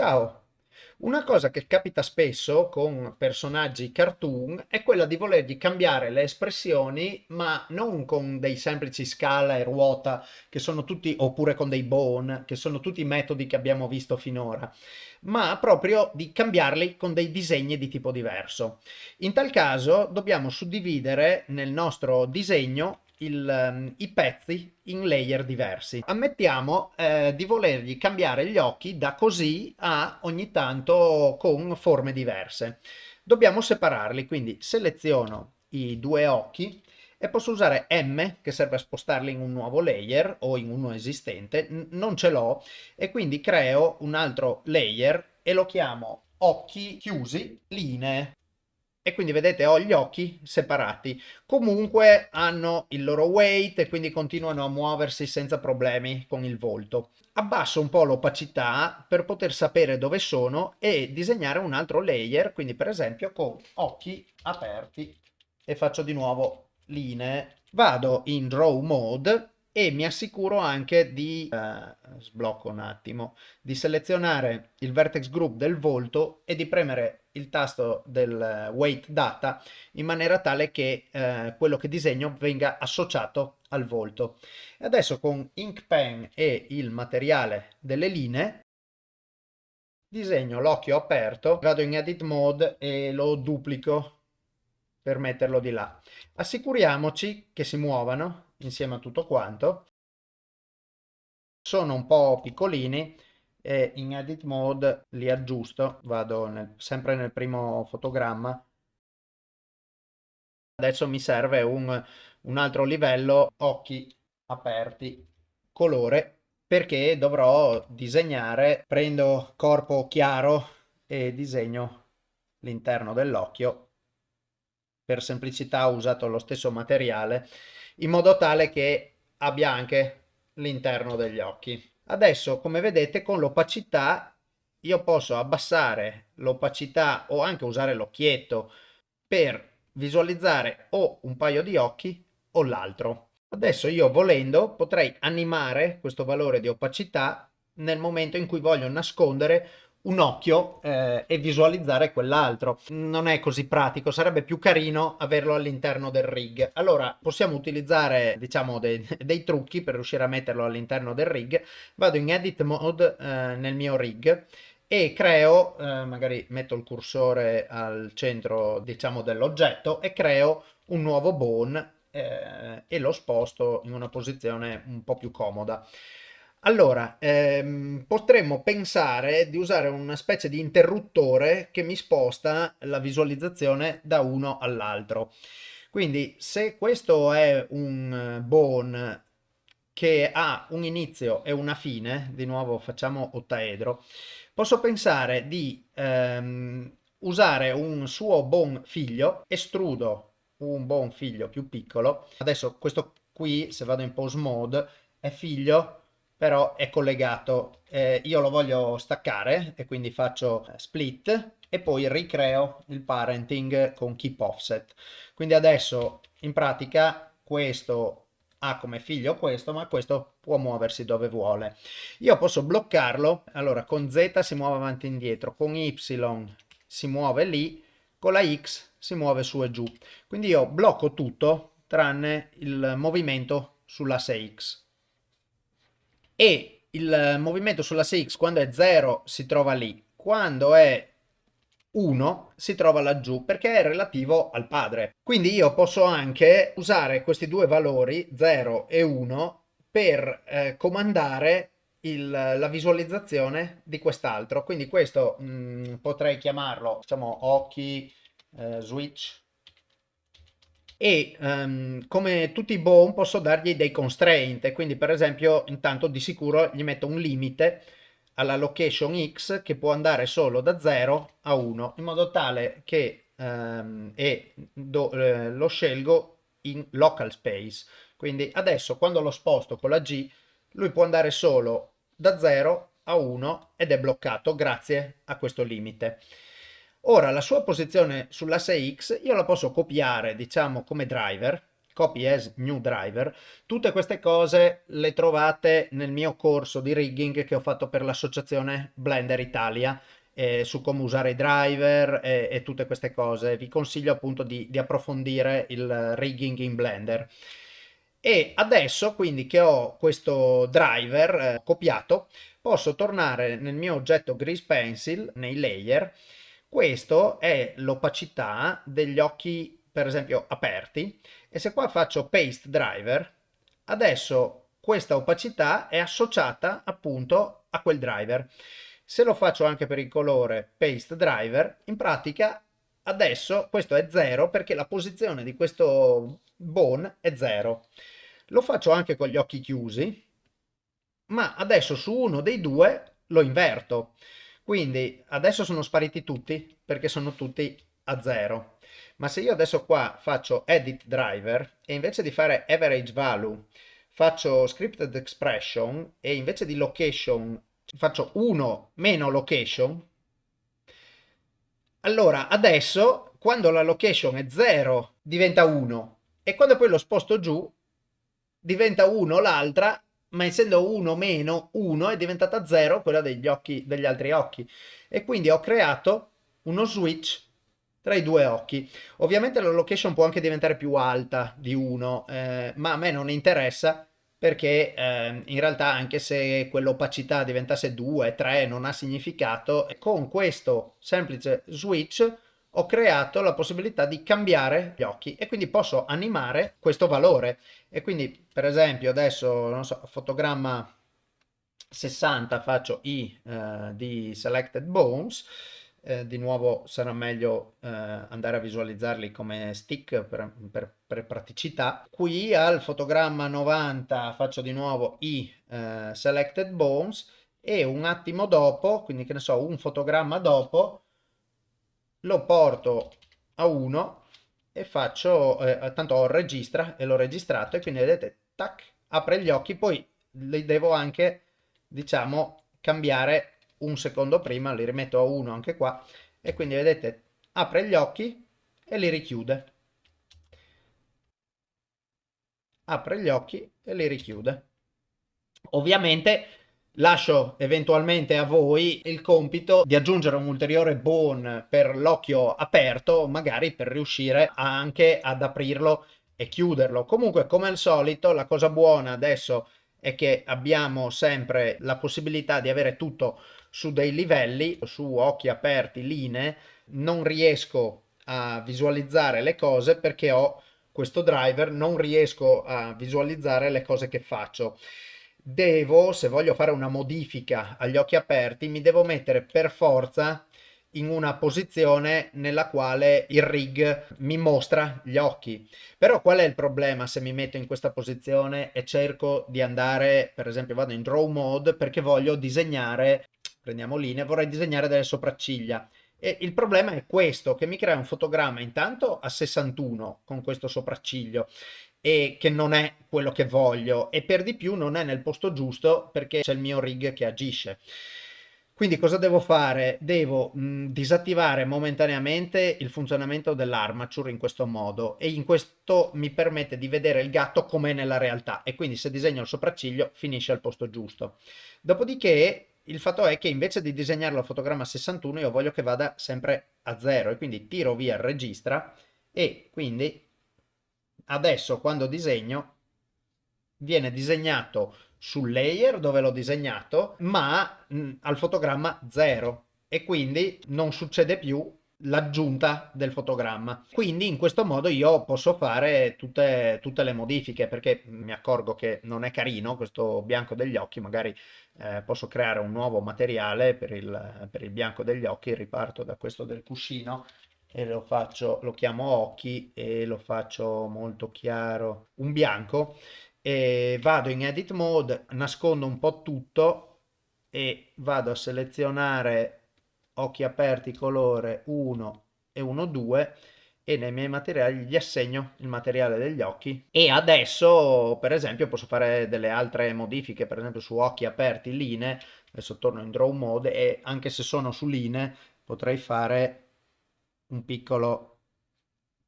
Ciao! Una cosa che capita spesso con personaggi cartoon è quella di volergli cambiare le espressioni, ma non con dei semplici scala e ruota, che sono tutti, oppure con dei bone, che sono tutti metodi che abbiamo visto finora, ma proprio di cambiarli con dei disegni di tipo diverso. In tal caso dobbiamo suddividere nel nostro disegno il, um, i pezzi in layer diversi. Ammettiamo eh, di volergli cambiare gli occhi da così a ogni tanto con forme diverse. Dobbiamo separarli, quindi seleziono i due occhi e posso usare M che serve a spostarli in un nuovo layer o in uno esistente, non ce l'ho e quindi creo un altro layer e lo chiamo occhi chiusi linee e quindi vedete ho gli occhi separati. Comunque hanno il loro weight e quindi continuano a muoversi senza problemi con il volto. Abbasso un po' l'opacità per poter sapere dove sono e disegnare un altro layer quindi per esempio con occhi aperti. E faccio di nuovo linee. Vado in draw mode e mi assicuro anche di, eh, sblocco un attimo, di selezionare il vertex group del volto e di premere il tasto del weight data in maniera tale che eh, quello che disegno venga associato al volto. E adesso con ink pen e il materiale delle linee disegno l'occhio aperto, vado in edit mode e lo duplico per metterlo di là. Assicuriamoci che si muovano insieme a tutto quanto. Sono un po' piccolini e in edit mode li aggiusto, vado nel, sempre nel primo fotogramma. Adesso mi serve un, un altro livello, occhi aperti, colore, perché dovrò disegnare, prendo corpo chiaro e disegno l'interno dell'occhio. Per semplicità ho usato lo stesso materiale in modo tale che abbia anche l'interno degli occhi. Adesso come vedete con l'opacità io posso abbassare l'opacità o anche usare l'occhietto per visualizzare o un paio di occhi o l'altro. Adesso io volendo potrei animare questo valore di opacità nel momento in cui voglio nascondere un occhio eh, e visualizzare quell'altro. Non è così pratico, sarebbe più carino averlo all'interno del rig. Allora possiamo utilizzare diciamo dei, dei trucchi per riuscire a metterlo all'interno del rig. Vado in edit mode eh, nel mio rig e creo, eh, magari metto il cursore al centro diciamo dell'oggetto e creo un nuovo bone eh, e lo sposto in una posizione un po' più comoda. Allora, ehm, potremmo pensare di usare una specie di interruttore che mi sposta la visualizzazione da uno all'altro. Quindi se questo è un bone che ha un inizio e una fine, di nuovo facciamo ottaedro, posso pensare di ehm, usare un suo bone figlio, estrudo un bone figlio più piccolo, adesso questo qui se vado in pose mode è figlio però è collegato. Eh, io lo voglio staccare e quindi faccio eh, split e poi ricreo il parenting con keep offset. Quindi adesso in pratica questo ha come figlio questo, ma questo può muoversi dove vuole. Io posso bloccarlo, allora con Z si muove avanti e indietro, con Y si muove lì, con la X si muove su e giù. Quindi io blocco tutto tranne il movimento sull'asse X e il movimento sull'asse X quando è 0 si trova lì, quando è 1 si trova laggiù perché è relativo al padre. Quindi io posso anche usare questi due valori 0 e 1 per eh, comandare il, la visualizzazione di quest'altro. Quindi questo mh, mm, potrei chiamarlo, diciamo, occhi eh, switch e um, come tutti i bone posso dargli dei constraint. Quindi per esempio intanto di sicuro gli metto un limite alla location x che può andare solo da 0 a 1 in modo tale che um, e do, eh, lo scelgo in local space. Quindi adesso quando lo sposto con la G lui può andare solo da 0 a 1 ed è bloccato grazie a questo limite Ora la sua posizione sull'asse X io la posso copiare diciamo come driver, copy as new driver. Tutte queste cose le trovate nel mio corso di rigging che ho fatto per l'associazione Blender Italia eh, su come usare i driver e, e, tutte queste cose. Vi consiglio appunto di, di approfondire il rigging in Blender. E adesso, quindi che ho questo driver eh, copiato, posso tornare nel mio oggetto Grease Pencil, nei layer. Questo è l'opacità degli occhi, per esempio, aperti. E se qua faccio Paste Driver, adesso questa opacità è associata appunto a quel driver. Se lo faccio anche per il colore Paste Driver, in pratica adesso questo è 0 perché la posizione di questo bone è 0. Lo faccio anche con gli occhi chiusi, ma adesso su uno dei due lo inverto. Quindi adesso sono spariti tutti perché sono tutti a 0. Ma se io adesso qua faccio Edit Driver e invece di fare Average Value faccio Scripted Expression e invece di Location faccio 1 meno location, allora adesso quando la location è 0 diventa 1 e quando poi lo sposto giù diventa 1 l'altra, ma essendo 1 meno 1 è diventata 0 quella degli, occhi, degli altri occhi. E quindi ho creato uno switch tra i due occhi. Ovviamente la location può anche diventare più alta di 1, eh, ma a me non interessa perché eh, in realtà anche se quell'opacità diventasse 2, 3 non ha significato, con questo semplice switch ho creato la possibilità di cambiare gli occhi e quindi posso animare questo valore e quindi per esempio adesso non so fotogramma 60 faccio i eh, di selected bones eh, di nuovo sarà meglio eh, andare a visualizzarli come stick per, per, per, praticità. Qui al fotogramma 90 faccio di nuovo i eh, selected bones e un attimo dopo, quindi che ne so, un fotogramma dopo, lo porto a 1 e faccio, eh, tanto ho registra e l'ho registrato e quindi vedete, tac, apre gli occhi, poi li devo anche, diciamo, cambiare un secondo prima, li rimetto a 1 anche qua e quindi vedete apre gli occhi e li richiude. Apre gli occhi e li richiude. Ovviamente lascio eventualmente a voi il compito di aggiungere un ulteriore bone per l'occhio aperto, magari per riuscire anche ad aprirlo e chiuderlo. Comunque, come al solito, la cosa buona adesso è che abbiamo sempre la possibilità di avere tutto su dei livelli, su occhi aperti, linee, non riesco a visualizzare le cose perché ho questo driver, non riesco a visualizzare le cose che faccio. Devo, se voglio fare una modifica agli occhi aperti, mi devo mettere per forza in una posizione nella quale il rig mi mostra gli occhi. Però qual è il problema se mi metto in questa posizione e cerco di andare, per esempio vado in draw mode perché voglio disegnare prendiamo linea, vorrei disegnare delle sopracciglia. E il problema è questo, che mi crea un fotogramma intanto a 61 con questo sopracciglio e che non è quello che voglio e per di più non è nel posto giusto perché c'è il mio rig che agisce. Quindi cosa devo fare? Devo mh, disattivare momentaneamente il funzionamento dell'armature in questo modo e in questo mi permette di vedere il gatto com'è nella realtà e quindi se disegno il sopracciglio finisce al posto giusto. Dopodiché il fatto è che invece di disegnarlo a fotogramma 61 io voglio che vada sempre a 0 e quindi tiro via il registra e quindi adesso quando disegno viene disegnato sul layer dove l'ho disegnato ma mh, al fotogramma 0 e quindi non succede più l'aggiunta del fotogramma. Quindi in questo modo io posso fare tutte, tutte, le modifiche perché mi accorgo che non è carino questo bianco degli occhi, magari eh, posso creare un nuovo materiale per il, per il bianco degli occhi, riparto da questo del cuscino e lo faccio, lo chiamo occhi e lo faccio molto chiaro, un bianco e vado in edit mode, nascondo un po' tutto e vado a selezionare occhi aperti colore 1 e 1 2 e nei miei materiali gli assegno il materiale degli occhi. E adesso per esempio posso fare delle altre modifiche per esempio su occhi aperti linee adesso torno in draw mode e anche se sono su linee potrei fare un piccolo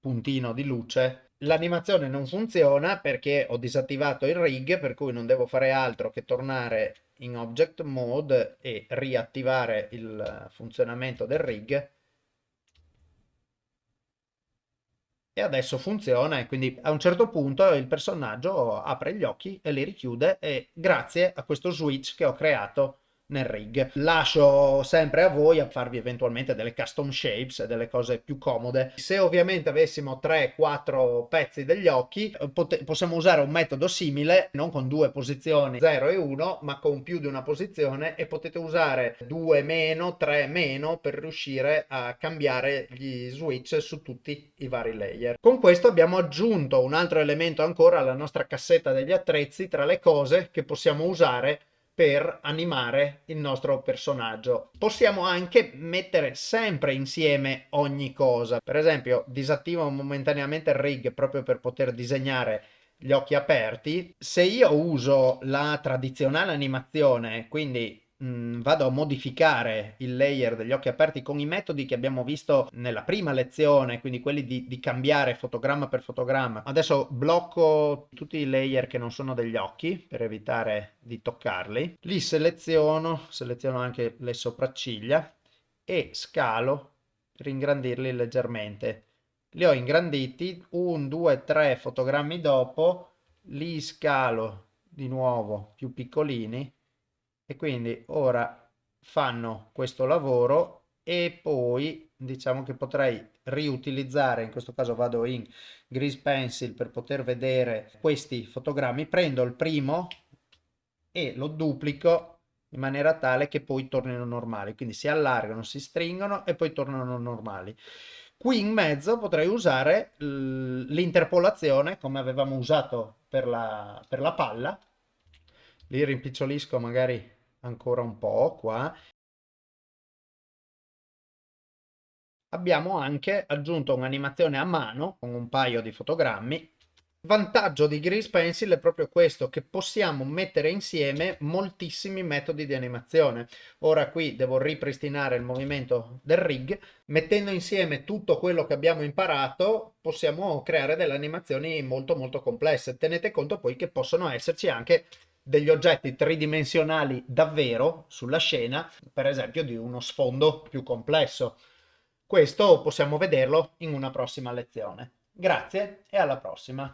puntino di luce. L'animazione non funziona perché ho disattivato il rig, per cui non devo fare altro che tornare in object mode e riattivare il funzionamento del rig. E adesso funziona e quindi a un certo punto il personaggio apre gli occhi e li richiude e grazie a questo switch che ho creato nel rig. Lascio sempre a voi a farvi eventualmente delle custom shapes, delle cose più comode. Se ovviamente avessimo 3-4 pezzi degli occhi, possiamo usare un metodo simile, non con due posizioni 0 e 1, ma con più di una posizione e potete usare 2 meno, 3 meno per riuscire a cambiare gli switch su tutti i vari layer. Con questo abbiamo aggiunto un altro elemento ancora alla nostra cassetta degli attrezzi tra le cose che possiamo usare per animare il nostro personaggio. Possiamo anche mettere sempre insieme ogni cosa. Per esempio, disattivo momentaneamente il rig proprio per poter disegnare gli occhi aperti. Se io uso la tradizionale animazione, quindi mh, mm, vado a modificare il layer degli occhi aperti con i metodi che abbiamo visto nella prima lezione, quindi quelli di, di cambiare fotogramma per fotogramma. Adesso blocco tutti i layer che non sono degli occhi per evitare di toccarli. Li seleziono, seleziono anche le sopracciglia e scalo per ingrandirli leggermente. Li ho ingranditi, un, due, tre fotogrammi dopo, li scalo di nuovo più piccolini e quindi ora fanno questo lavoro e poi diciamo che potrei riutilizzare in questo caso vado in grease pencil per poter vedere questi fotogrammi prendo il primo e lo duplico in maniera tale che poi tornino normali. Quindi si allargano si stringono e poi tornano normali. Qui in mezzo potrei usare l'interpolazione come avevamo usato per la, per la palla li rimpicciolisco magari ancora un po' qua. Abbiamo anche aggiunto un'animazione a mano con un paio di fotogrammi. Vantaggio di Grease Pencil è proprio questo, che possiamo mettere insieme moltissimi metodi di animazione. Ora qui devo ripristinare il movimento del rig. Mettendo insieme tutto quello che abbiamo imparato, possiamo creare delle animazioni molto molto complesse. Tenete conto poi che possono esserci anche degli oggetti tridimensionali davvero sulla scena, per esempio di uno sfondo più complesso. Questo possiamo vederlo in una prossima lezione. Grazie e alla prossima!